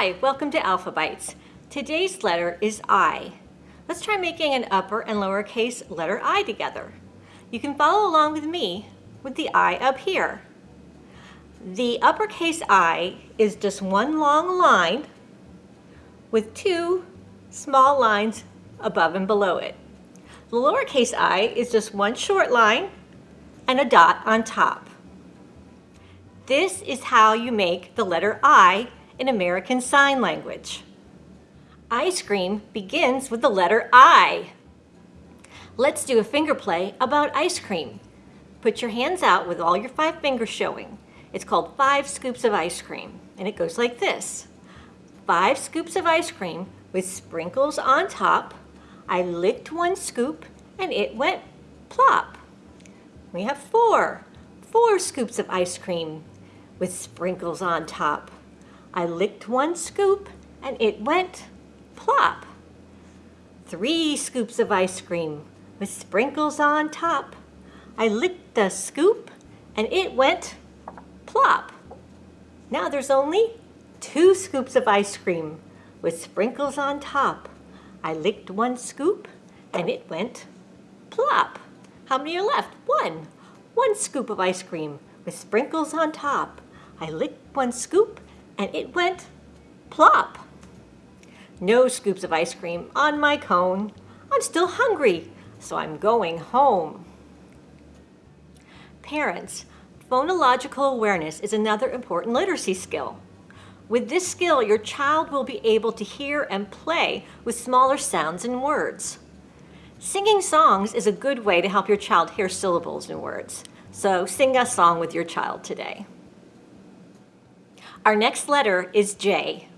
Hi, welcome to Alpha Bites. Today's letter is I. Let's try making an upper and lowercase letter I together. You can follow along with me with the I up here. The uppercase I is just one long line with two small lines above and below it. The lowercase i is just one short line and a dot on top. This is how you make the letter I in American Sign Language. Ice cream begins with the letter I. Let's do a finger play about ice cream. Put your hands out with all your five fingers showing. It's called five scoops of ice cream, and it goes like this. Five scoops of ice cream with sprinkles on top. I licked one scoop, and it went plop. We have four, four scoops of ice cream with sprinkles on top. I licked one scoop and it went plop. Three scoops of ice cream with sprinkles on top. I licked the scoop and it went plop. Now there's only two scoops of ice cream with sprinkles on top. I licked one scoop and it went plop. How many are left? One. One scoop of ice cream with sprinkles on top. I licked one scoop and it went plop. No scoops of ice cream on my cone. I'm still hungry, so I'm going home. Parents, phonological awareness is another important literacy skill. With this skill, your child will be able to hear and play with smaller sounds and words. Singing songs is a good way to help your child hear syllables and words. So sing a song with your child today. Our next letter is J.